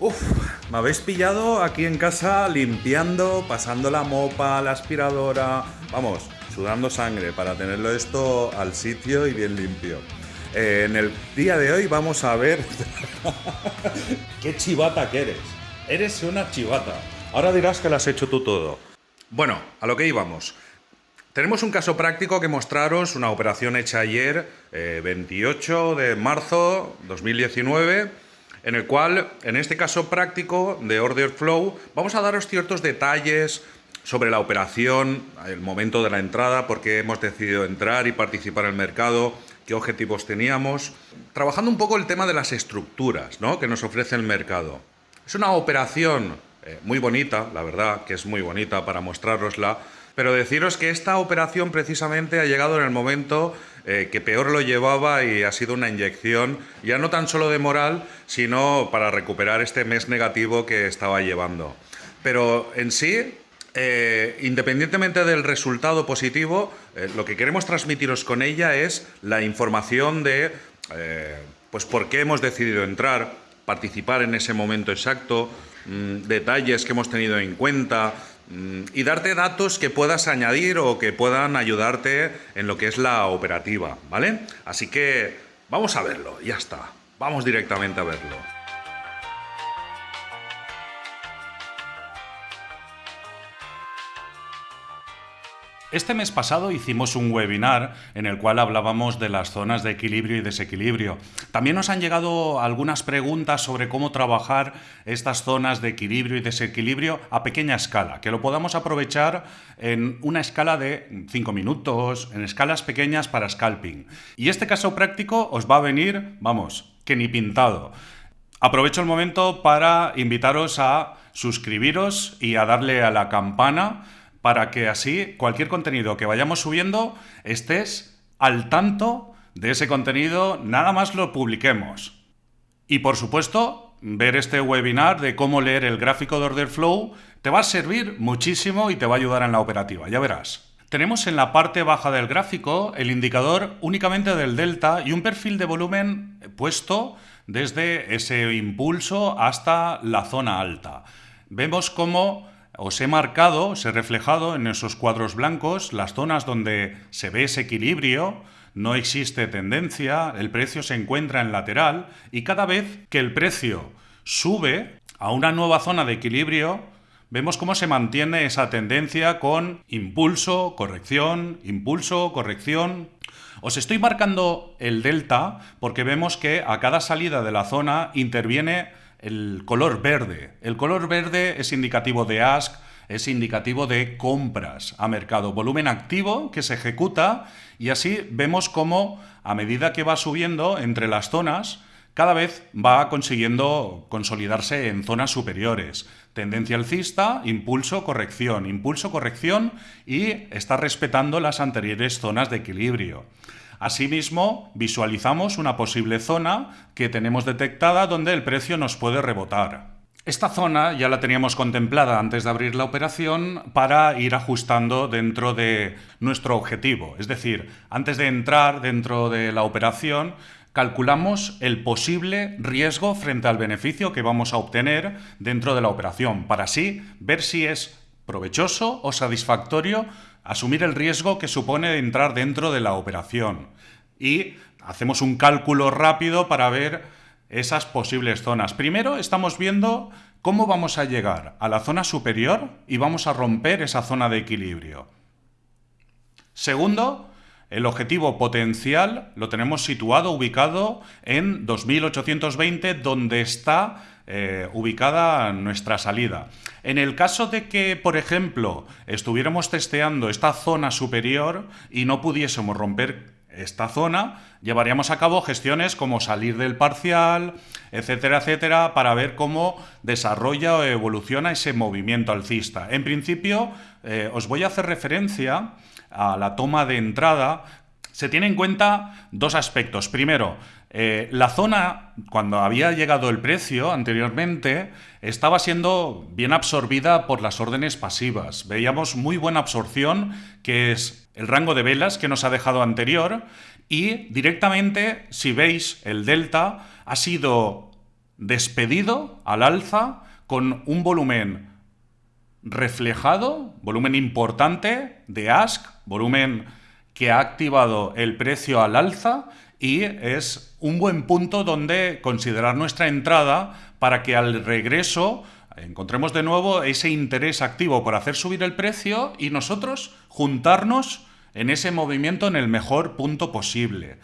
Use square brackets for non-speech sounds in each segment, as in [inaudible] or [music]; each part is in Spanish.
Uf, me habéis pillado aquí en casa limpiando, pasando la mopa, la aspiradora, vamos, sudando sangre para tenerlo esto al sitio y bien limpio. Eh, en el día de hoy vamos a ver [laughs] qué chivata que eres. Eres una chivata. Ahora dirás que lo has hecho tú todo. Bueno, a lo que íbamos. Tenemos un caso práctico que mostraros, una operación hecha ayer, 28 eh, de marzo 2019, en el cual, en este caso práctico de Order Flow, vamos a daros ciertos detalles sobre la operación, el momento de la entrada, por qué hemos decidido entrar y participar en el mercado, qué objetivos teníamos, trabajando un poco el tema de las estructuras ¿no? que nos ofrece el mercado. Es una operación eh, muy bonita, la verdad que es muy bonita para mostrarosla, pero deciros que esta operación precisamente ha llegado en el momento eh, que peor lo llevaba y ha sido una inyección, ya no tan solo de moral, sino para recuperar este mes negativo que estaba llevando. Pero en sí, eh, independientemente del resultado positivo, eh, lo que queremos transmitiros con ella es la información de pues por qué hemos decidido entrar, participar en ese momento exacto, mm, detalles que hemos tenido en cuenta, y darte datos que puedas añadir o que puedan ayudarte en lo que es la operativa, ¿vale? Así que vamos a verlo, ya está. Vamos directamente a verlo. Este mes pasado hicimos un webinar en el cual hablábamos de las zonas de equilibrio y desequilibrio. También nos han llegado algunas preguntas sobre cómo trabajar estas zonas de equilibrio y desequilibrio a pequeña escala, que lo podamos aprovechar en una escala de 5 minutos, en escalas pequeñas para scalping. Y este caso práctico os va a venir, vamos, que ni pintado. Aprovecho el momento para invitaros a suscribiros y a darle a la campana para que así cualquier contenido que vayamos subiendo estés al tanto de ese contenido nada más lo publiquemos. Y por supuesto, ver este webinar de cómo leer el gráfico de Order Flow te va a servir muchísimo y te va a ayudar en la operativa, ya verás. Tenemos en la parte baja del gráfico el indicador únicamente del delta y un perfil de volumen puesto desde ese impulso hasta la zona alta. Vemos cómo os he marcado, os he reflejado en esos cuadros blancos las zonas donde se ve ese equilibrio, no existe tendencia, el precio se encuentra en lateral y cada vez que el precio sube a una nueva zona de equilibrio, vemos cómo se mantiene esa tendencia con impulso, corrección, impulso, corrección. Os estoy marcando el delta porque vemos que a cada salida de la zona interviene el color verde. El color verde es indicativo de ask, es indicativo de compras a mercado, volumen activo que se ejecuta y así vemos cómo a medida que va subiendo entre las zonas, cada vez va consiguiendo consolidarse en zonas superiores. Tendencia alcista, impulso, corrección, impulso, corrección y está respetando las anteriores zonas de equilibrio. Asimismo, visualizamos una posible zona que tenemos detectada donde el precio nos puede rebotar. Esta zona ya la teníamos contemplada antes de abrir la operación para ir ajustando dentro de nuestro objetivo. Es decir, antes de entrar dentro de la operación, calculamos el posible riesgo frente al beneficio que vamos a obtener dentro de la operación, para así ver si es provechoso o satisfactorio asumir el riesgo que supone entrar dentro de la operación. Y hacemos un cálculo rápido para ver esas posibles zonas. Primero estamos viendo cómo vamos a llegar a la zona superior y vamos a romper esa zona de equilibrio. Segundo, el objetivo potencial lo tenemos situado, ubicado en 2820, donde está eh, ubicada nuestra salida. En el caso de que, por ejemplo, estuviéramos testeando esta zona superior y no pudiésemos romper esta zona, llevaríamos a cabo gestiones como salir del parcial, etcétera, etcétera, para ver cómo desarrolla o evoluciona ese movimiento alcista. En principio, eh, os voy a hacer referencia a la toma de entrada. Se tiene en cuenta dos aspectos. Primero, eh, la zona, cuando había llegado el precio anteriormente, estaba siendo bien absorbida por las órdenes pasivas. Veíamos muy buena absorción, que es el rango de velas que nos ha dejado anterior, y directamente, si veis el delta, ha sido despedido al alza con un volumen reflejado, volumen importante de ask, volumen que ha activado el precio al alza y es un buen punto donde considerar nuestra entrada para que al regreso encontremos de nuevo ese interés activo por hacer subir el precio y nosotros juntarnos en ese movimiento en el mejor punto posible.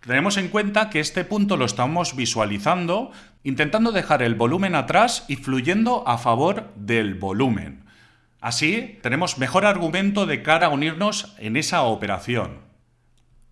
Tenemos en cuenta que este punto lo estamos visualizando intentando dejar el volumen atrás y fluyendo a favor del volumen. Así tenemos mejor argumento de cara a unirnos en esa operación.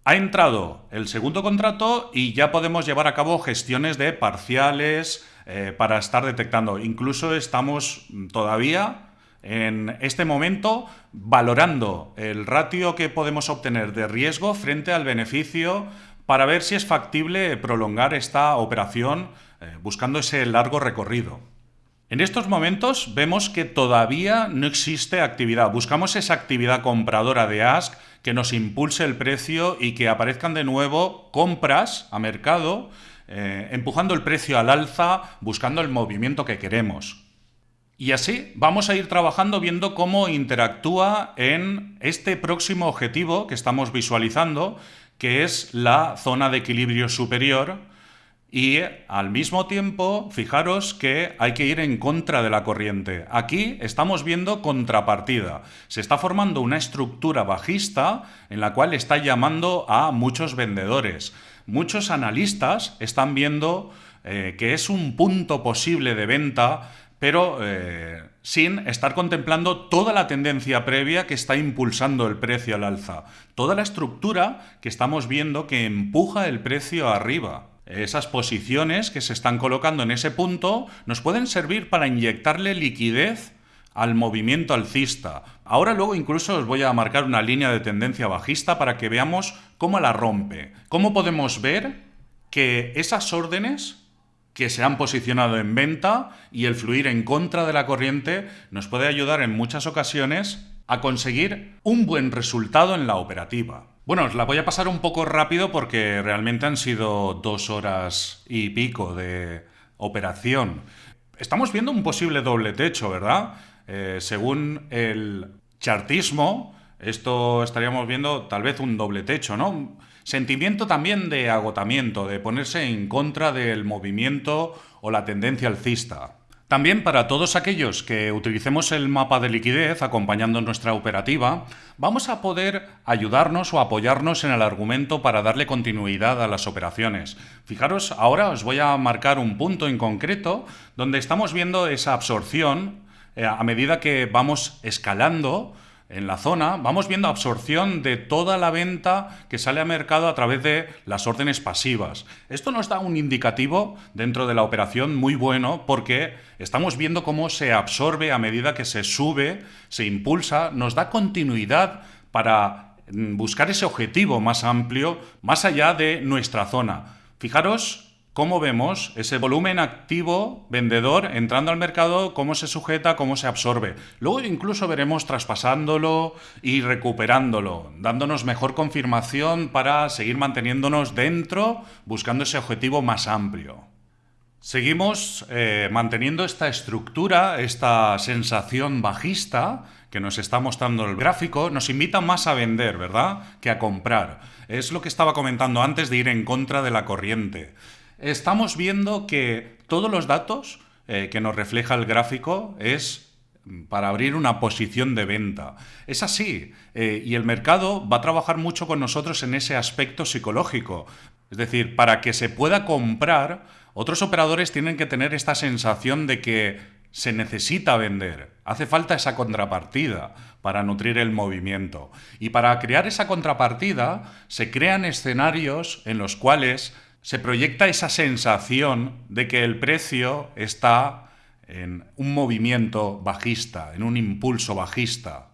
Ha entrado el segundo contrato y ya podemos llevar a cabo gestiones de parciales eh, para estar detectando. Incluso estamos todavía en este momento valorando el ratio que podemos obtener de riesgo frente al beneficio para ver si es factible prolongar esta operación eh, buscando ese largo recorrido. En estos momentos vemos que todavía no existe actividad. Buscamos esa actividad compradora de Ask que nos impulse el precio y que aparezcan de nuevo compras a mercado, eh, empujando el precio al alza, buscando el movimiento que queremos. Y así vamos a ir trabajando viendo cómo interactúa en este próximo objetivo que estamos visualizando, que es la zona de equilibrio superior, y al mismo tiempo, fijaros que hay que ir en contra de la corriente. Aquí estamos viendo contrapartida. Se está formando una estructura bajista en la cual está llamando a muchos vendedores. Muchos analistas están viendo eh, que es un punto posible de venta pero eh, sin estar contemplando toda la tendencia previa que está impulsando el precio al alza, toda la estructura que estamos viendo que empuja el precio arriba. Esas posiciones que se están colocando en ese punto nos pueden servir para inyectarle liquidez al movimiento alcista. Ahora luego incluso os voy a marcar una línea de tendencia bajista para que veamos cómo la rompe. ¿Cómo podemos ver que esas órdenes que se han posicionado en venta y el fluir en contra de la corriente nos puede ayudar en muchas ocasiones a conseguir un buen resultado en la operativa. Bueno, os la voy a pasar un poco rápido porque realmente han sido dos horas y pico de operación. Estamos viendo un posible doble techo, ¿verdad? Eh, según el chartismo, esto estaríamos viendo tal vez un doble techo, ¿no? Sentimiento también de agotamiento, de ponerse en contra del movimiento o la tendencia alcista. También para todos aquellos que utilicemos el mapa de liquidez acompañando nuestra operativa, vamos a poder ayudarnos o apoyarnos en el argumento para darle continuidad a las operaciones. Fijaros, ahora os voy a marcar un punto en concreto donde estamos viendo esa absorción eh, a medida que vamos escalando en la zona, vamos viendo absorción de toda la venta que sale a mercado a través de las órdenes pasivas. Esto nos da un indicativo dentro de la operación muy bueno porque estamos viendo cómo se absorbe a medida que se sube, se impulsa, nos da continuidad para mm, buscar ese objetivo más amplio, más allá de nuestra zona. Fijaros cómo vemos ese volumen activo vendedor entrando al mercado, cómo se sujeta, cómo se absorbe. Luego incluso veremos traspasándolo y recuperándolo, dándonos mejor confirmación para seguir manteniéndonos dentro, buscando ese objetivo más amplio. Seguimos eh, manteniendo esta estructura, esta sensación bajista que nos está mostrando el gráfico, nos invita más a vender, ¿verdad? Que a comprar. Es lo que estaba comentando antes de ir en contra de la corriente estamos viendo que todos los datos eh, que nos refleja el gráfico es para abrir una posición de venta. Es así, eh, y el mercado va a trabajar mucho con nosotros en ese aspecto psicológico. Es decir, para que se pueda comprar, otros operadores tienen que tener esta sensación de que se necesita vender. Hace falta esa contrapartida para nutrir el movimiento. Y para crear esa contrapartida se crean escenarios en los cuales se proyecta esa sensación de que el precio está en un movimiento bajista, en un impulso bajista.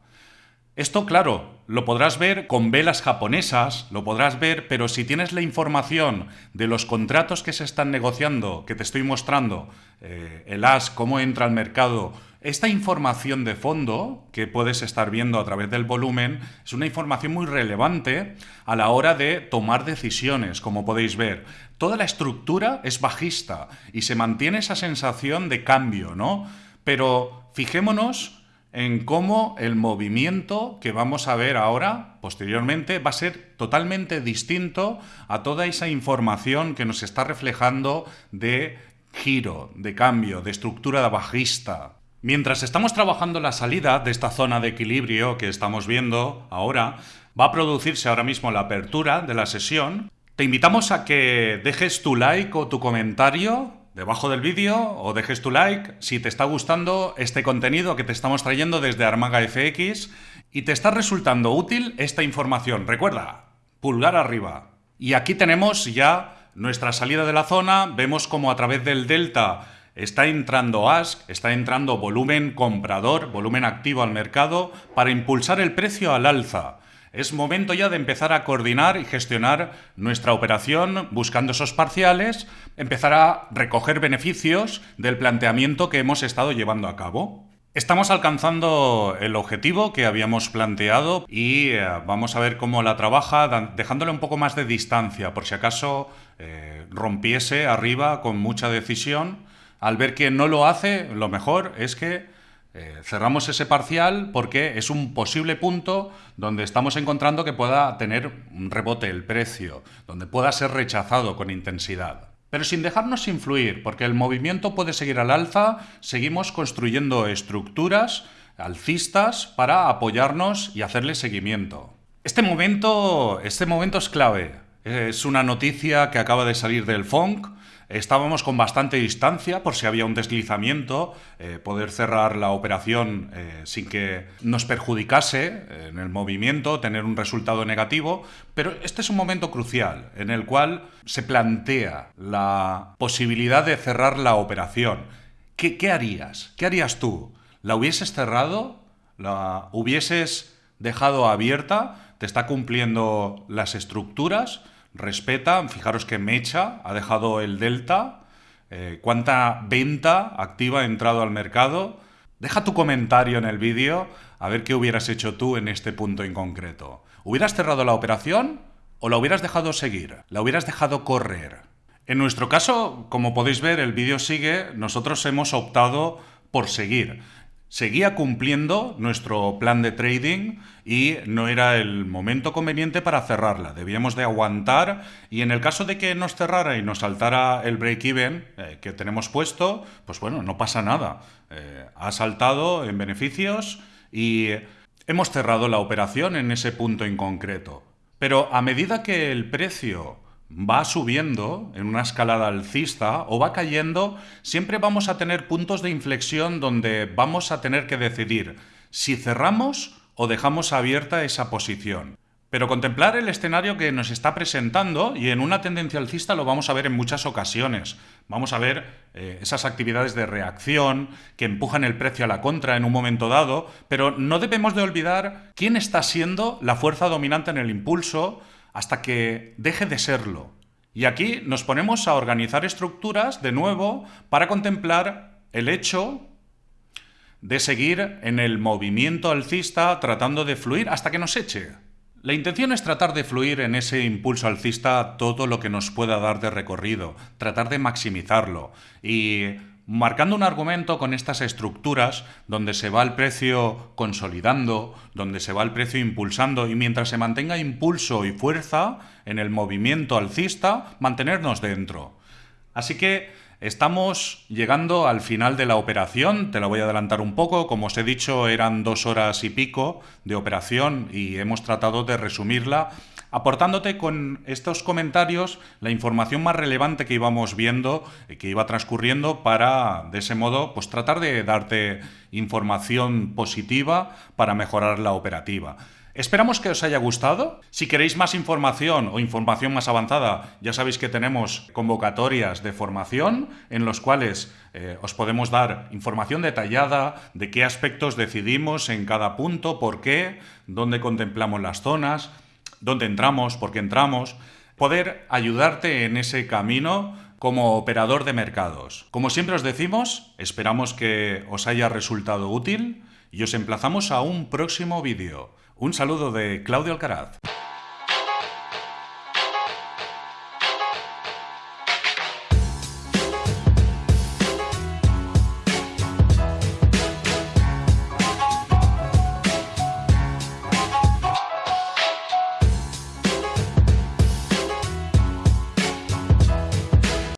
Esto, claro, lo podrás ver con velas japonesas, lo podrás ver, pero si tienes la información de los contratos que se están negociando, que te estoy mostrando, eh, el AS, cómo entra al mercado, esta información de fondo que puedes estar viendo a través del volumen es una información muy relevante a la hora de tomar decisiones, como podéis ver. Toda la estructura es bajista y se mantiene esa sensación de cambio, ¿no? Pero fijémonos en cómo el movimiento que vamos a ver ahora, posteriormente, va a ser totalmente distinto a toda esa información que nos está reflejando de giro, de cambio, de estructura bajista. Mientras estamos trabajando la salida de esta zona de equilibrio que estamos viendo ahora, va a producirse ahora mismo la apertura de la sesión. Te invitamos a que dejes tu like o tu comentario debajo del vídeo o dejes tu like si te está gustando este contenido que te estamos trayendo desde Armaga FX y te está resultando útil esta información. Recuerda, pulgar arriba. Y aquí tenemos ya nuestra salida de la zona, vemos como a través del delta está entrando ASK, está entrando volumen comprador, volumen activo al mercado para impulsar el precio al alza. Es momento ya de empezar a coordinar y gestionar nuestra operación buscando esos parciales, empezar a recoger beneficios del planteamiento que hemos estado llevando a cabo. Estamos alcanzando el objetivo que habíamos planteado y eh, vamos a ver cómo la trabaja, dejándole un poco más de distancia, por si acaso eh, rompiese arriba con mucha decisión. Al ver que no lo hace, lo mejor es que eh, cerramos ese parcial porque es un posible punto donde estamos encontrando que pueda tener un rebote el precio, donde pueda ser rechazado con intensidad. Pero sin dejarnos influir, porque el movimiento puede seguir al alza, seguimos construyendo estructuras alcistas para apoyarnos y hacerle seguimiento. Este momento, este momento es clave. Es una noticia que acaba de salir del FONC, Estábamos con bastante distancia por si había un deslizamiento, eh, poder cerrar la operación eh, sin que nos perjudicase eh, en el movimiento, tener un resultado negativo, pero este es un momento crucial en el cual se plantea la posibilidad de cerrar la operación. ¿Qué, qué harías? ¿Qué harías tú? ¿La hubieses cerrado? ¿La hubieses dejado abierta? ¿Te está cumpliendo las estructuras? Respeta, fijaros que Mecha ha dejado el delta, eh, cuánta venta activa ha entrado al mercado. Deja tu comentario en el vídeo a ver qué hubieras hecho tú en este punto en concreto. ¿Hubieras cerrado la operación o la hubieras dejado seguir? ¿La hubieras dejado correr? En nuestro caso, como podéis ver, el vídeo sigue, nosotros hemos optado por seguir seguía cumpliendo nuestro plan de trading y no era el momento conveniente para cerrarla. Debíamos de aguantar y en el caso de que nos cerrara y nos saltara el break-even eh, que tenemos puesto, pues bueno, no pasa nada. Eh, ha saltado en beneficios y hemos cerrado la operación en ese punto en concreto. Pero a medida que el precio va subiendo en una escalada alcista o va cayendo, siempre vamos a tener puntos de inflexión donde vamos a tener que decidir si cerramos o dejamos abierta esa posición. Pero contemplar el escenario que nos está presentando, y en una tendencia alcista lo vamos a ver en muchas ocasiones. Vamos a ver eh, esas actividades de reacción que empujan el precio a la contra en un momento dado, pero no debemos de olvidar quién está siendo la fuerza dominante en el impulso, hasta que deje de serlo. Y aquí nos ponemos a organizar estructuras de nuevo para contemplar el hecho de seguir en el movimiento alcista tratando de fluir hasta que nos eche. La intención es tratar de fluir en ese impulso alcista todo lo que nos pueda dar de recorrido, tratar de maximizarlo y marcando un argumento con estas estructuras donde se va el precio consolidando, donde se va el precio impulsando y mientras se mantenga impulso y fuerza en el movimiento alcista, mantenernos dentro. Así que estamos llegando al final de la operación, te la voy a adelantar un poco, como os he dicho eran dos horas y pico de operación y hemos tratado de resumirla aportándote con estos comentarios la información más relevante que íbamos viendo, eh, que iba transcurriendo, para de ese modo pues tratar de darte información positiva para mejorar la operativa. Esperamos que os haya gustado. Si queréis más información o información más avanzada, ya sabéis que tenemos convocatorias de formación en los cuales eh, os podemos dar información detallada de qué aspectos decidimos en cada punto, por qué, dónde contemplamos las zonas, dónde entramos, por qué entramos. Poder ayudarte en ese camino como operador de mercados. Como siempre os decimos, esperamos que os haya resultado útil y os emplazamos a un próximo vídeo. Un saludo de Claudio Alcaraz.